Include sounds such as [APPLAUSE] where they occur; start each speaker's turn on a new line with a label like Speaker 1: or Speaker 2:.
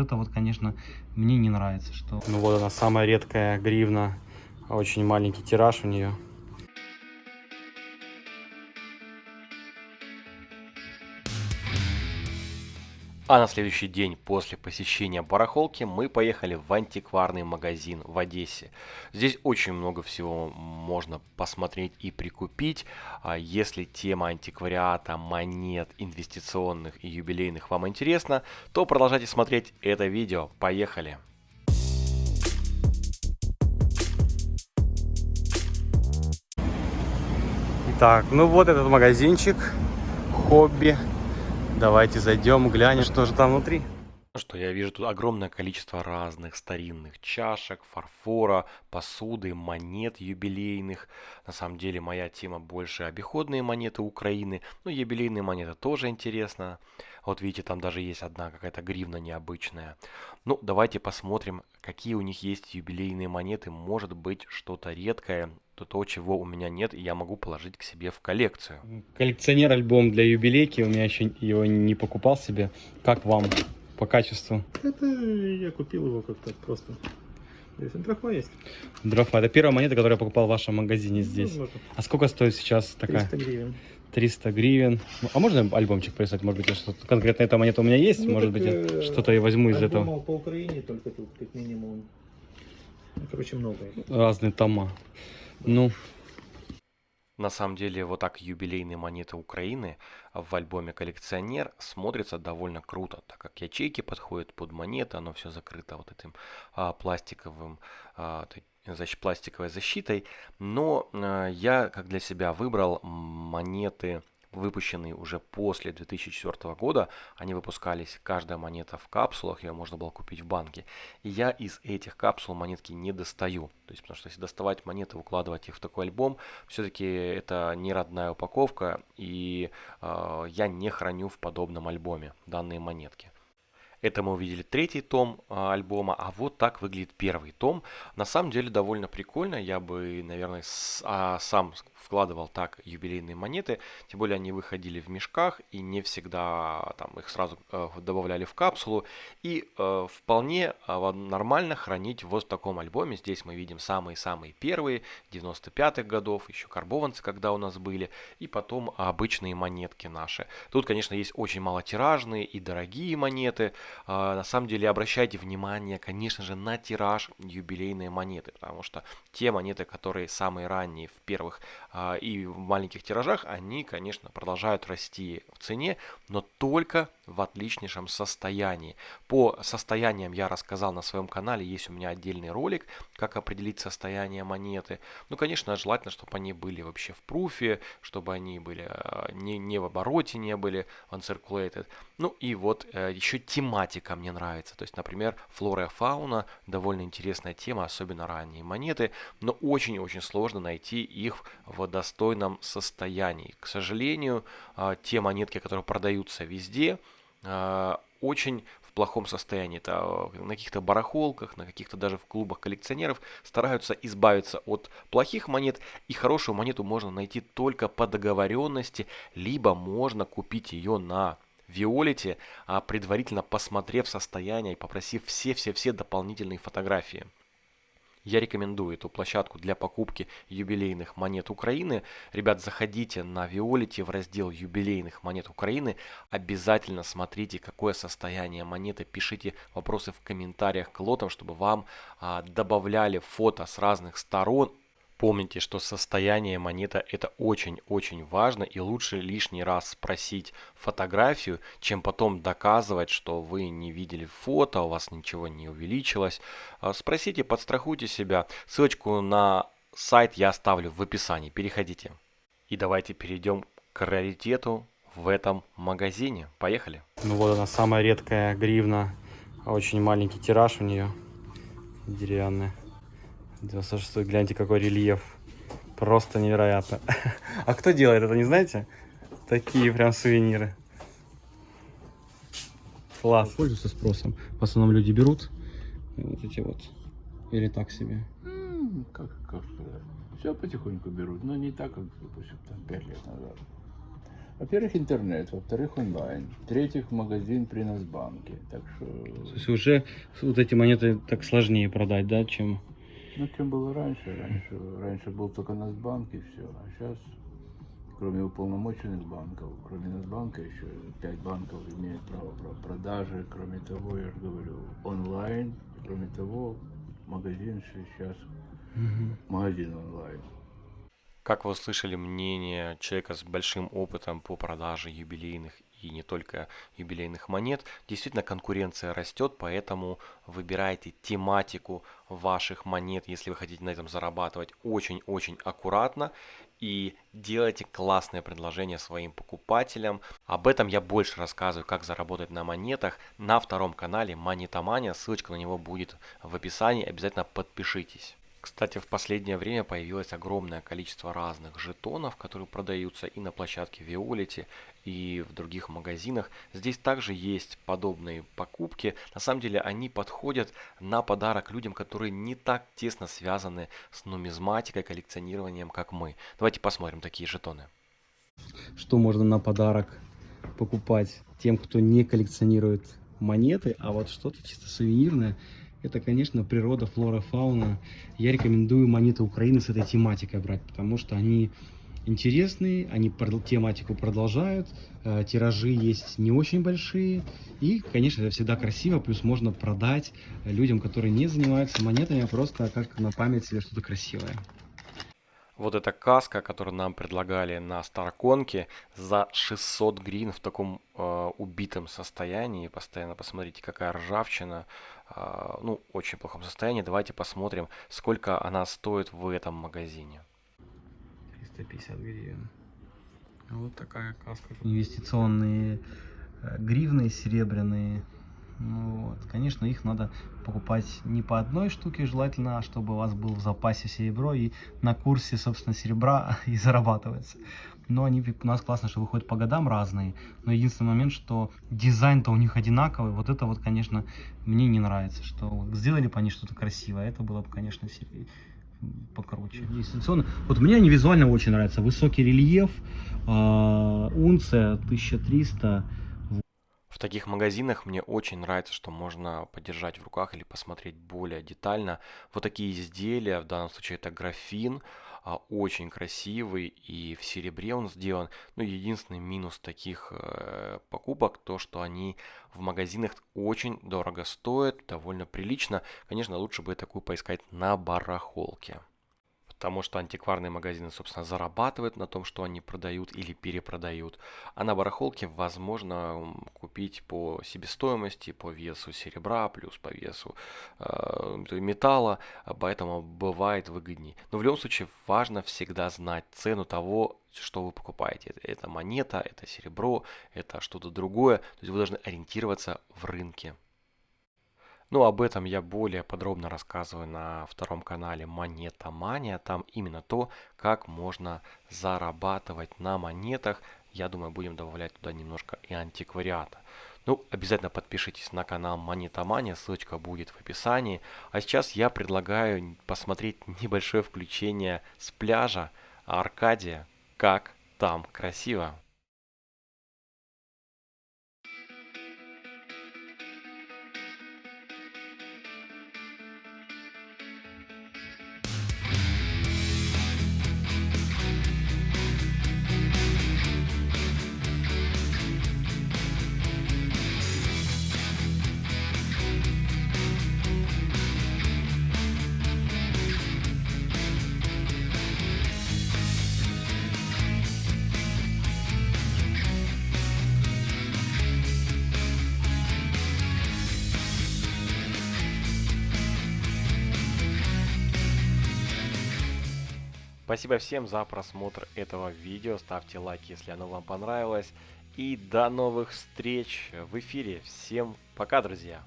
Speaker 1: это вот, конечно, мне не нравится. Что... Ну вот она, самая редкая гривна. Очень маленький тираж у нее.
Speaker 2: А на следующий день после посещения барахолки мы поехали в антикварный магазин в Одессе. Здесь очень много всего можно посмотреть и прикупить. А если тема антиквариата, монет, инвестиционных и юбилейных вам интересна, то продолжайте смотреть это видео. Поехали!
Speaker 1: Итак, ну вот этот магазинчик, хобби. Давайте зайдем, глянем, что же там внутри.
Speaker 2: Ну что, я вижу тут огромное количество разных старинных чашек, фарфора, посуды, монет юбилейных. На самом деле моя тема больше обиходные монеты Украины, но юбилейные монеты тоже интересно. Вот видите, там даже есть одна какая-то гривна необычная. Ну, давайте посмотрим, какие у них есть юбилейные монеты. Может быть, что-то редкое, то, чего у меня нет, и я могу положить к себе в коллекцию.
Speaker 1: Коллекционер альбом для юбилейки, у меня еще его не покупал себе. Как вам по качеству?
Speaker 3: Это я купил его как-то просто. Здесь дрофа есть.
Speaker 1: Дрофа. Это первая монета, которую я покупал в вашем магазине здесь.
Speaker 3: Ну,
Speaker 1: а сколько стоит сейчас такая?
Speaker 3: 300 гривен.
Speaker 1: 300 гривен. А можно альбомчик прислать? Может быть, что-то конкретно эта монета у меня есть? Ну, Может быть, э, что-то я возьму из этого.
Speaker 3: по Украине только тут, как минимум. Ну, короче, много.
Speaker 1: Разные тома. Ну.
Speaker 2: На самом деле, вот так юбилейные монеты Украины в альбоме «Коллекционер» смотрится довольно круто, так как ячейки подходят под монеты, оно все закрыто вот этим а, пластиковым, а, защ, пластиковой защитой. Но а, я, как для себя, выбрал монеты выпущенные уже после 2004 года. Они выпускались, каждая монета в капсулах, ее можно было купить в банке. И я из этих капсул монетки не достаю. То есть, потому что если доставать монеты, укладывать их в такой альбом, все-таки это не родная упаковка, и э, я не храню в подобном альбоме данные монетки. Это мы увидели третий том а, альбома, а вот так выглядит первый том. На самом деле довольно прикольно, я бы, наверное, а, сам вкладывал так юбилейные монеты, тем более они выходили в мешках и не всегда там их сразу э, добавляли в капсулу и э, вполне э, нормально хранить вот в таком альбоме. Здесь мы видим самые-самые первые 95-х годов, еще карбованцы, когда у нас были, и потом обычные монетки наши. Тут, конечно, есть очень малотиражные и дорогие монеты, а, на самом деле обращайте внимание, конечно же, на тираж юбилейные монеты, потому что те монеты, которые самые ранние в первых и в маленьких тиражах, они, конечно, продолжают расти в цене, но только в отличнейшем состоянии. По состояниям я рассказал на своем канале, есть у меня отдельный ролик, как определить состояние монеты. Ну, конечно, желательно, чтобы они были вообще в пруфе, чтобы они были а, не, не в обороте, не были uncirculated. Ну и вот э, еще тематика мне нравится. То есть, например, флора и фауна, довольно интересная тема, особенно ранние монеты, но очень-очень сложно найти их в достойном состоянии. К сожалению, э, те монетки, которые продаются везде, э, очень в плохом состоянии. Это на каких-то барахолках, на каких-то даже в клубах коллекционеров стараются избавиться от плохих монет. И хорошую монету можно найти только по договоренности, либо можно купить ее на Виолете, а предварительно посмотрев состояние и попросив все-все-все дополнительные фотографии. Я рекомендую эту площадку для покупки юбилейных монет Украины. Ребят, заходите на Виолите в раздел юбилейных монет Украины. Обязательно смотрите, какое состояние монеты. Пишите вопросы в комментариях к лотам, чтобы вам а, добавляли фото с разных сторон Помните, что состояние монеты это очень-очень важно и лучше лишний раз спросить фотографию, чем потом доказывать, что вы не видели фото, у вас ничего не увеличилось. А, спросите, подстрахуйте себя. Ссылочку на сайт я оставлю в описании, переходите. И давайте перейдем к раритету в этом магазине. Поехали.
Speaker 1: Ну вот она самая редкая гривна, очень маленький тираж у нее, деревянная. 96 гляньте, какой рельеф. Просто невероятно. [LAUGHS] А кто делает это, не знаете? Такие прям сувениры. Класс. Пользуются спросом. В основном люди берут вот эти вот. Или так себе.
Speaker 4: как, как сказать. Все потихоньку берут, но не так, как, допустим, там 5 лет назад. Во-первых, интернет, во-вторых, онлайн, в-третьих, магазин при Насбанке. Так что,
Speaker 1: То есть уже вот эти монеты так сложнее продать, да, чем...
Speaker 4: ну, чем было раньше? Раньше, раньше был только Насбанк и все. А сейчас, кроме уполномоченных банков, кроме Насбанка, еще пять банков имеют право про- продажи. Кроме того, я же говорю, онлайн. Кроме того, магазин сейчас,
Speaker 1: Мгм.
Speaker 4: магазин онлайн.
Speaker 2: Как вы услышали мнение человека с большим опытом по продаже юбилейных и не только юбилейных монет, действительно конкуренция растет, поэтому выбирайте тематику ваших монет, если вы хотите на этом зарабатывать очень-очень аккуратно и делайте классное предложение своим покупателям. Об этом я больше рассказываю, как заработать на монетах на втором канале Монетомания, ссылочка на него будет в описании, обязательно подпишитесь. Кстати, в последнее время появилось огромное количество разных жетонов, которые продаются и на площадке Violet, и в других магазинах. Здесь также есть подобные покупки. На самом деле они подходят на подарок людям, которые не так тесно связаны с нумизматикой, коллекционированием, как мы. Давайте посмотрим такие жетоны.
Speaker 1: Что можно на подарок покупать тем, кто не коллекционирует монеты, а вот что-то чисто сувенирное, это, конечно, природа, флора, фауна. Я рекомендую монеты Украины с этой тематикой брать, потому что они интересные, они тематику продолжают, э, тиражи есть не очень большие, и, конечно, это всегда красиво, плюс можно продать людям, которые не занимаются монетами, а просто как на память себе что-то красивое.
Speaker 2: Вот эта каска, которую нам предлагали на Старконке за 600 грин в таком э, убитом состоянии. Постоянно посмотрите, какая ржавчина. э, ну, очень плохом состоянии. Давайте посмотрим, сколько она стоит в этом магазине.
Speaker 1: 350 гривен. Вот такая каска. Инвестиционные э, гривны серебряные. Ну вот. Конечно, их надо покупать не по одной штуке, желательно, а чтобы у вас был в запасе серебро и на курсе, собственно, серебра [LAUGHS] и зарабатывается. Но они у нас классно, что выходят по годам разные. Но единственный момент, что дизайн-то у них одинаковый. Вот это вот, конечно, мне не нравится. Что сделали бы они что-то красивое. Это было бы, конечно, се- покруче. Инвестиционно. Вот мне они визуально очень нравятся. Высокий рельеф, а, унция 1300.
Speaker 2: Таких магазинах мне очень нравится, что можно подержать в руках или посмотреть более детально. Вот такие изделия, в данном случае это графин, а, очень красивый и в серебре он сделан. Ну, единственный минус таких э, покупок, то, что они в магазинах очень дорого стоят, довольно прилично. Конечно, лучше бы такую поискать на барахолке. Потому что антикварные магазины, собственно, зарабатывают на том, что они продают или перепродают. А на барахолке возможно купить по себестоимости, по весу серебра, плюс по весу э, металла, а поэтому бывает выгоднее. Но в любом случае важно всегда знать цену того, что вы покупаете. Это монета, это серебро, это что-то другое. То есть вы должны ориентироваться в рынке. Ну, об этом я более подробно рассказываю на втором канале Монета Мания. Там именно то, как можно зарабатывать на монетах. Я думаю, будем добавлять туда немножко и антиквариата. Ну, обязательно подпишитесь на канал Монета Мания, ссылочка будет в описании. А сейчас я предлагаю посмотреть [LAUGHS] небольшое включение с пляжа Аркадия, как там красиво. Спасибо всем за просмотр этого видео. Ставьте лайки, если оно вам понравилось. И до новых встреч в эфире. Всем пока, друзья!